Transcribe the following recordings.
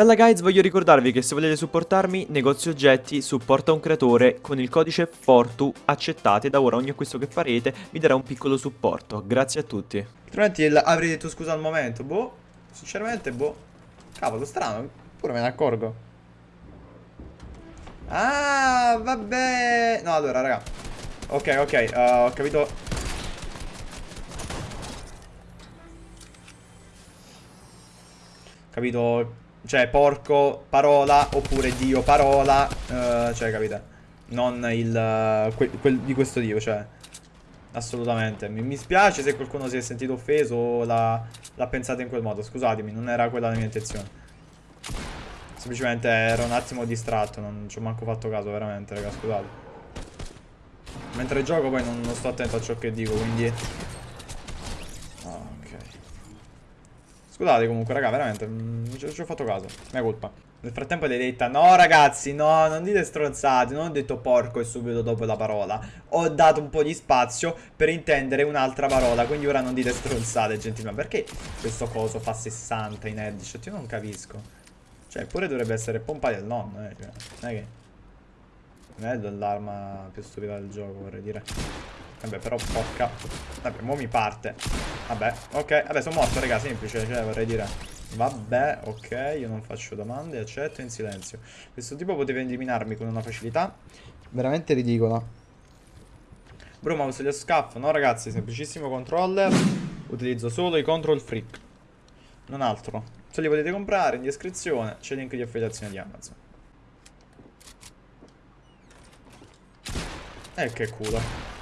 Bella guys, voglio ricordarvi che se volete supportarmi, negozio oggetti supporta un creatore con il codice FORTU accettate da ora ogni acquisto che farete vi darà un piccolo supporto. Grazie a tutti. Altrimenti avrei detto scusa al momento, boh, sinceramente boh. Cavolo, strano, pure me ne accorgo. Ah, vabbè. No, allora, raga. Ok, ok, uh, ho capito. Capito cioè, porco, parola, oppure Dio, parola. Uh, cioè, capite? Non il... Uh, quel, quel, di questo Dio, cioè... Assolutamente. Mi, mi spiace se qualcuno si è sentito offeso o l'ha pensato in quel modo. Scusatemi, non era quella la mia intenzione. Semplicemente ero un attimo distratto, non ci ho manco fatto caso, veramente, raga, scusate. Mentre gioco poi non, non sto attento a ciò che dico, quindi... Scusate comunque, raga, veramente, non mm, ci ho fatto caso. Mia colpa. Nel frattempo l'hai detta, no ragazzi, no, non dite stronzate, non ho detto porco e subito dopo la parola. Ho dato un po' di spazio per intendere un'altra parola, quindi ora non dite stronzate, gentleman. Perché questo coso fa 60 in headshot? Io non capisco. Cioè, pure dovrebbe essere pompa del nonno, eh. Cioè, non è che... Non è l'arma più stupida del gioco, vorrei dire. Vabbè, però porca. Vabbè, mo mi parte. Vabbè, ok. Vabbè, sono morto, raga, semplice, cioè, vorrei dire. Vabbè, ok, io non faccio domande, accetto in silenzio. Questo tipo poteva eliminarmi con una facilità veramente ridicola. Bro, ma uso gli scaff? No, ragazzi, semplicissimo controller. Utilizzo solo i control freak. Non altro. Se li potete comprare in descrizione c'è il link di affiliazione di Amazon. E eh, che culo.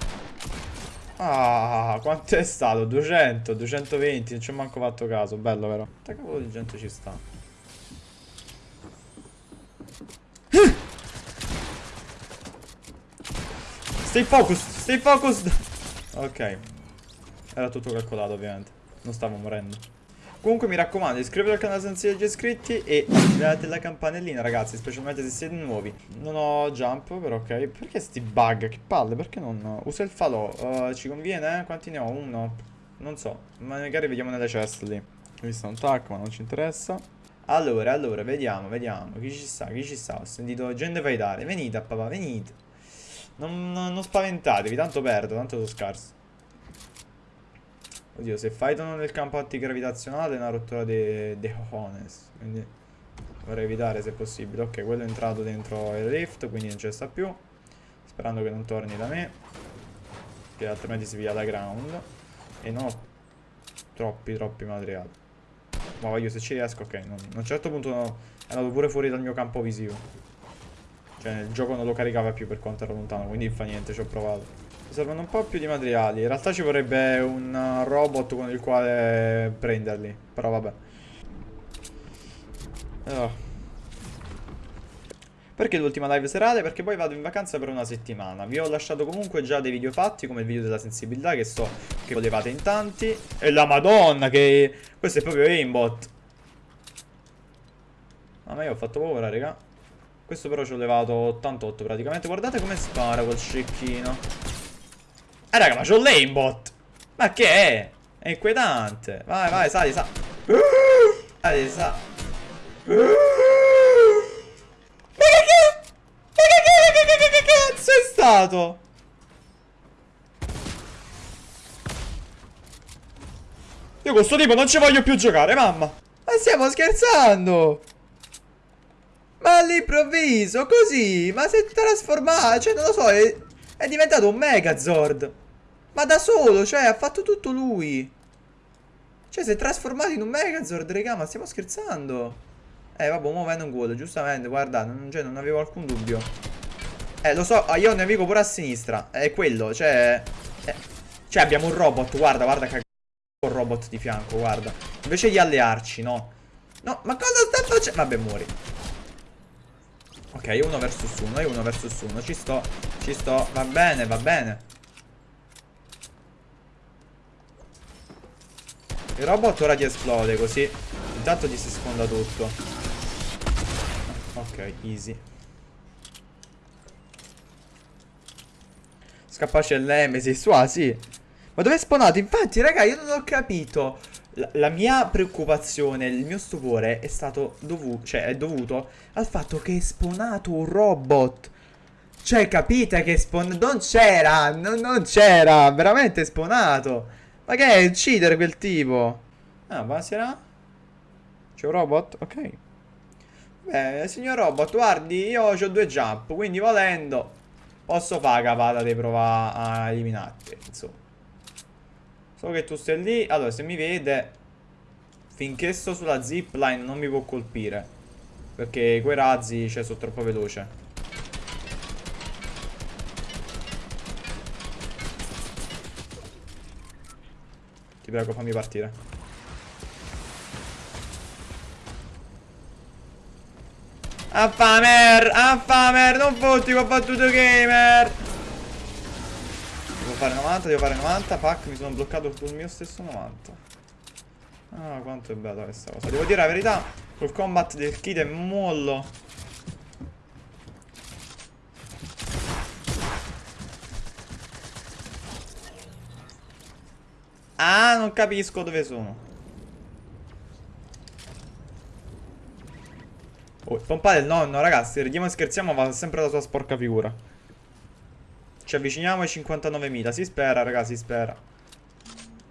Ah, quanto è stato? 200, 220, non ci ho manco fatto caso. Bello, vero? Che cavolo di gente ci sta? Stay focused, stay focused. Ok. Era tutto calcolato, ovviamente. Non stavo morendo. Comunque mi raccomando iscrivetevi al canale se non siete già iscritti e attivate la campanellina ragazzi specialmente se siete nuovi Non ho jump però ok Perché sti bug? Che palle perché non uso il falò uh, Ci conviene? Quanti ne ho? Uno? Non so magari vediamo nelle chest lì Ho visto un tac ma non ci interessa Allora allora vediamo vediamo Chi ci sta? Chi ci sta? Ho sentito gente faidare Venite papà venite non, non spaventatevi tanto perdo tanto sono scarso Oddio, se fightano nel campo antigravitazionale è una rottura de cojones. Quindi vorrei evitare se possibile. Ok, quello è entrato dentro il rift, quindi non c'è sta più. Sperando che non torni da me. Che altrimenti si via la ground. E non ho troppi, troppi materiali. Ma voglio se ci riesco, ok. Non, a un certo punto no, è andato pure fuori dal mio campo visivo. Cioè il gioco non lo caricava più per quanto ero lontano, quindi fa niente, ci ho provato. Mi servono un po' più di materiali. In realtà ci vorrebbe un robot con il quale prenderli. Però vabbè. Oh. Perché l'ultima live serale? Perché poi vado in vacanza per una settimana. Vi ho lasciato comunque già dei video fatti, come il video della sensibilità, che so che volevate in tanti. E la madonna, che... Questo è proprio aimbot. Ah, ma io ho fatto paura, raga. Questo però ci ho levato 88 praticamente. Guardate come spara quel scecchino. Eh raga ma c'ho l'aimbot. Ma che è? È inquietante. Vai vai sali sali Sali sali Ma che che cazzo è stato? Io con questo tipo non ci voglio più giocare mamma. Ma stiamo scherzando. Ma all'improvviso così Ma si è trasformato Cioè non lo so è è diventato un Megazord. Ma da solo, cioè, ha fatto tutto lui. Cioè, si è trasformato in un Megazord, raga, ma stiamo scherzando. Eh, vabbè, mo un gol, giustamente, guarda, non, cioè, non avevo alcun dubbio. Eh, lo so, ah, io ho un nemico pure a sinistra. È quello, cioè... Eh, cioè, abbiamo un robot, guarda, guarda che un robot di fianco, guarda. Invece di allearci, no. No, ma cosa sta facendo? Vabbè, muori. Ok, uno versus uno, io uno versus uno. Ci sto, ci sto. Va bene, va bene. Il robot ora ti esplode così. Intanto ti si sfonda tutto. Ok, easy. Scappace il Nemesis. Ah, sì. Ma dove è spawnato? Infatti, raga, io non ho capito. La, la mia preoccupazione, il mio stupore è stato dovuto, cioè è dovuto al fatto che è spawnato un robot. Cioè, capite che spawn... Non c'era, non, non c'era, veramente spawnato. Ma che è uccidere quel tipo? Ah, buonasera. C'è un robot? Ok. Beh, signor robot, guardi, io ho due jump, quindi volendo posso fare capata di provare a eliminarti, insomma. So che tu stai lì, allora se mi vede, finché sto sulla zipline non mi può colpire, perché quei razzi, cioè, sono troppo veloce. Ti prego, fammi partire. Affamer! Affamer! Non fotti con battuto gamer! Fare 90, devo fare 90. Pac, mi sono bloccato sul mio stesso 90. Ah, quanto è bella questa cosa. Devo dire la verità, col combat del kit è mollo. Ah, non capisco dove sono. Oh, pompare il nonno, ragazzi, ridiamo e scherziamo, va sempre la sua sporca figura. Ci avviciniamo ai 59.000, si spera, ragazzi, si spera.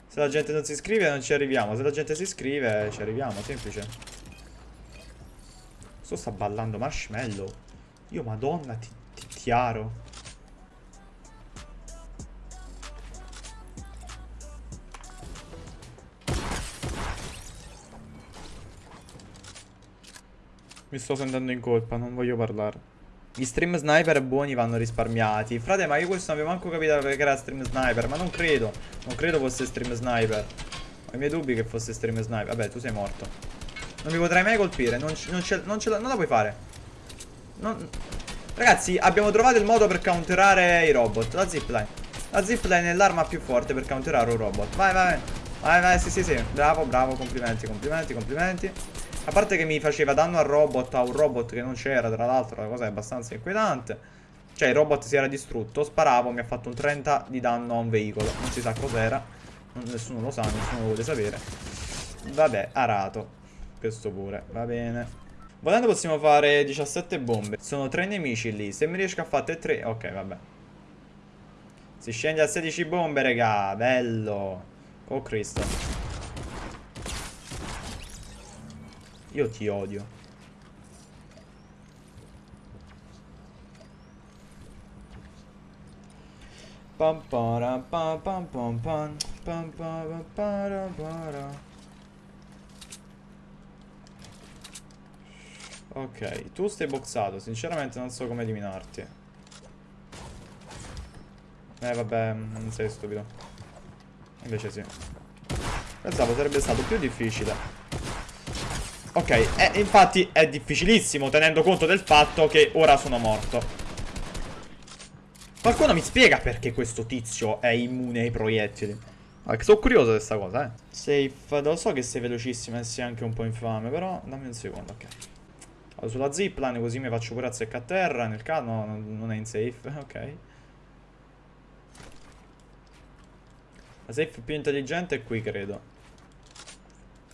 Se la gente non si iscrive non ci arriviamo, se la gente si iscrive ci arriviamo, semplice. Sto sta ballando marshmallow. Io, madonna, ti, ti chiaro. Mi sto sentendo in colpa, non voglio parlare. Gli stream sniper buoni vanno risparmiati. Frate, ma io questo non avevo manco capito perché era stream sniper. Ma non credo. Non credo fosse stream sniper. Ho i miei dubbi che fosse stream sniper. Vabbè, tu sei morto. Non mi potrai mai colpire. Non, non, non, non la puoi fare. Non... Ragazzi, abbiamo trovato il modo per counterare i robot. La zipline. La zipline è l'arma più forte per counterare un robot. Vai, vai. Vai, vai, sì, sì, sì. Bravo, bravo. Complimenti, complimenti, complimenti. A parte che mi faceva danno al robot, a un robot che non c'era, tra l'altro, la cosa è abbastanza inquietante. Cioè, il robot si era distrutto, sparavo, mi ha fatto un 30 di danno a un veicolo. Non si sa cos'era. Nessuno lo sa, nessuno lo vuole sapere. Vabbè, arato. Questo pure, va bene. Volendo possiamo fare 17 bombe. Sono 3 nemici lì. Se mi riesco a fare 3... Ok, vabbè. Si scende a 16 bombe, raga. Bello. Oh, Cristo. Io ti odio. Pam para pam pam pam pam pam pam para para Ok, tu stai boxato, sinceramente non so come eliminarti. Eh vabbè, non sei stupido. Invece sì. Pensavo sarebbe stato più difficile. Ok, eh, infatti è difficilissimo tenendo conto del fatto che ora sono morto. Qualcuno mi spiega perché questo tizio è immune ai proiettili? Ah, sono curioso di questa cosa, eh. Safe, lo so che sei velocissima e sei anche un po' infame, però dammi un secondo, ok. Vado sulla zipline così mi faccio pure a secca a terra, nel caso no, non è in safe, ok. La safe più intelligente è qui, credo.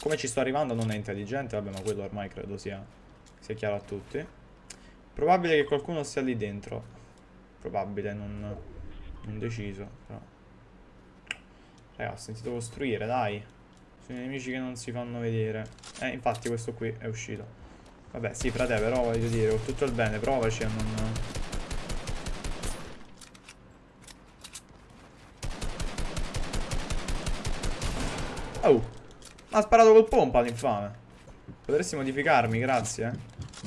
Come ci sto arrivando non è intelligente, vabbè ma quello ormai credo sia, sia chiaro a tutti. Probabile che qualcuno sia lì dentro. Probabile, non, non deciso. Però. Raga, ho sentito costruire, dai. Sono i nemici che non si fanno vedere. Eh, infatti questo qui è uscito. Vabbè, sì, frate, però voglio dire, ho tutto il bene, provaci a non... Oh! Ha sparato col pompa l'infame. Potresti modificarmi, grazie.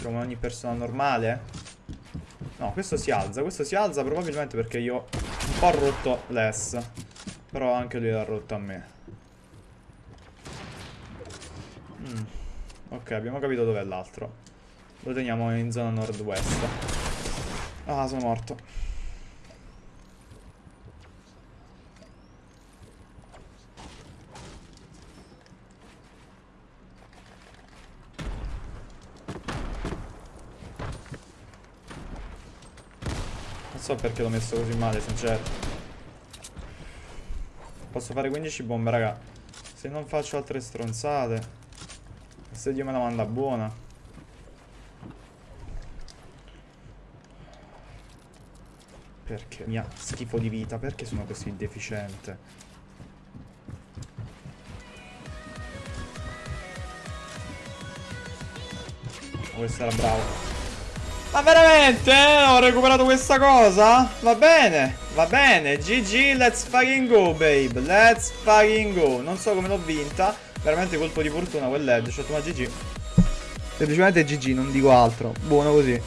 Come ogni persona normale. No, questo si alza. Questo si alza probabilmente perché io ho un po' rotto l'S. Però anche lui l'ha rotto a me. Mm. Ok, abbiamo capito dov'è l'altro. Lo teniamo in zona nord-west. Ah, sono morto. So perché l'ho messo così male, sincero. Posso fare 15 bombe, raga. Se non faccio altre stronzate. Se Dio me la manda buona. Perché mi ha schifo di vita? Perché sono così deficiente? Questo era bravo. Ma veramente? eh? Ho recuperato questa cosa? Va bene, va bene. GG, let's fucking go, babe. Let's fucking go. Non so come l'ho vinta. Veramente colpo di fortuna quel headshot, ma GG. Semplicemente GG, non dico altro. Buono così.